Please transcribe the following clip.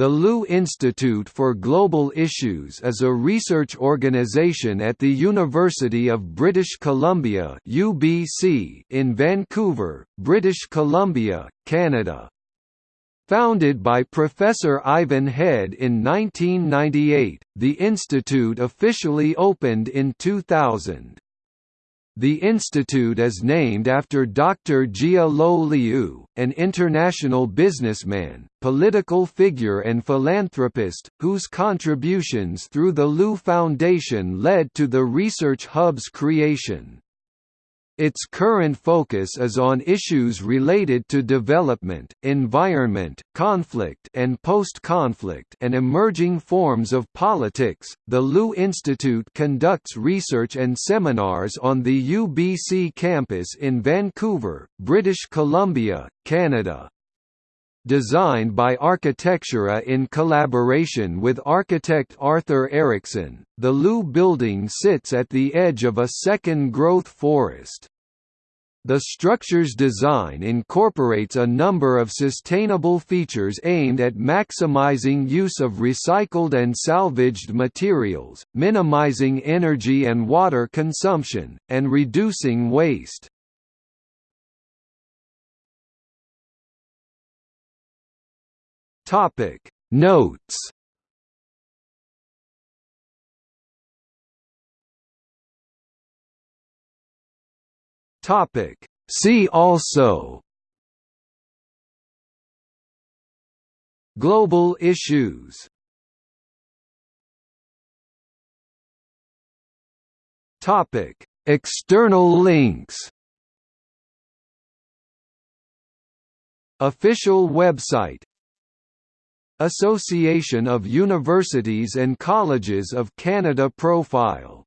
The Liu Institute for Global Issues is a research organisation at the University of British Columbia (UBC) in Vancouver, British Columbia, Canada. Founded by Professor Ivan Head in 1998, the institute officially opened in 2000. The institute is named after Dr. Jia Lo Liu, an international businessman, political figure and philanthropist, whose contributions through the Liu Foundation led to the Research Hub's creation. Its current focus is on issues related to development, environment, conflict and post-conflict and emerging forms of politics. The Liu Institute conducts research and seminars on the UBC campus in Vancouver, British Columbia, Canada. Designed by Architectura in collaboration with architect Arthur Erickson, the Liu building sits at the edge of a second growth forest. The structure's design incorporates a number of sustainable features aimed at maximizing use of recycled and salvaged materials, minimizing energy and water consumption, and reducing waste. Notes Topic. See also. Global issues. Topic. External links. Official website. Association of Universities and Colleges of Canada profile